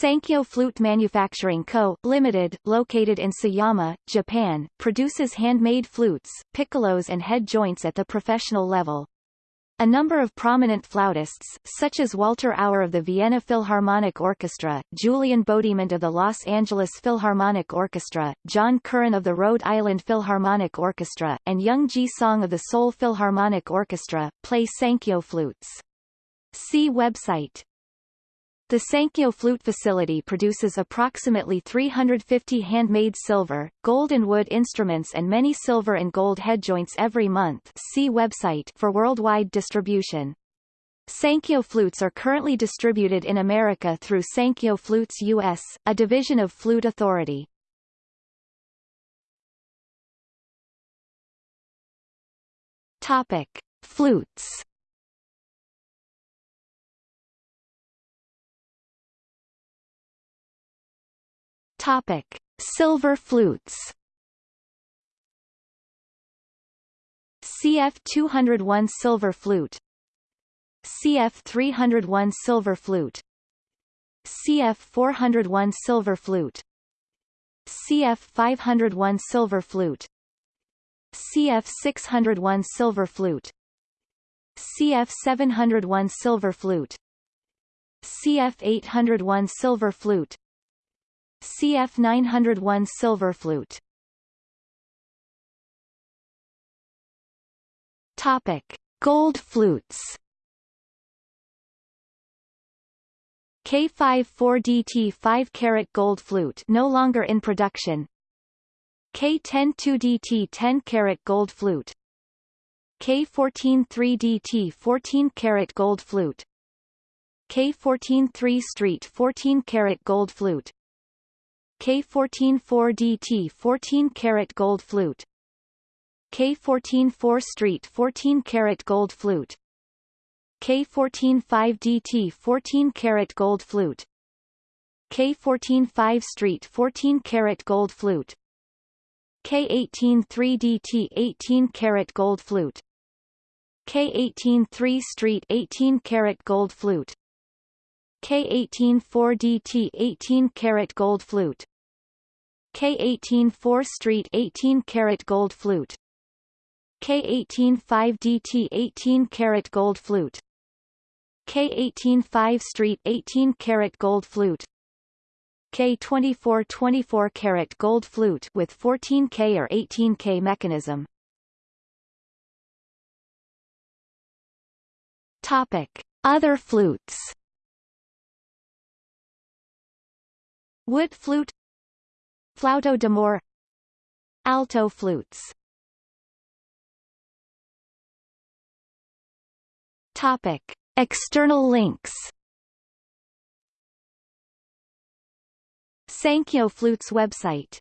Sankyo Flute Manufacturing Co., Limited, located in Sayama, Japan, produces handmade flutes, piccolos and head joints at the professional level. A number of prominent flautists, such as Walter Auer of the Vienna Philharmonic Orchestra, Julien Beaudiment of the Los Angeles Philharmonic Orchestra, John Curran of the Rhode Island Philharmonic Orchestra, and Young Ji Song of the Seoul Philharmonic Orchestra, play Sankyo flutes. See website the Sankyo flute facility produces approximately 350 handmade silver, gold and wood instruments and many silver and gold head joints every month see website for worldwide distribution. Sankyo flutes are currently distributed in America through Sankyo Flutes US, a division of Flute Authority. Topic. Flutes Topic: Silver flutes. CF 201 silver flute. CF 301 silver flute. CF 401 silver flute. CF 501 silver flute. CF 601 silver flute. CF 701 silver flute. CF 801 silver flute CF 901 silver flute Topic: Gold flutes. K54DT 5 carat gold flute no longer in production. K102DT 10 carat gold flute. K143DT 14 carat gold flute. K143 Street 14 carat gold flute. K144DT 14 karat gold flute. K144 Street 14 karat gold flute. K145DT 14 karat gold flute. K145 Street 14 karat gold flute. K183DT 18 karat gold flute. K183 Street 18 karat gold flute K184DT 18 karat gold flute. K18 4 Street 18 karat gold flute. K18 5 DT 18 karat gold flute. K18 5 Street 18 karat gold flute. K24 24 karat gold flute with 14K or 18K mechanism. Topic. Other flutes Wood flute Flauto d'amore Alto flutes Topic. External links Sankyo Flutes website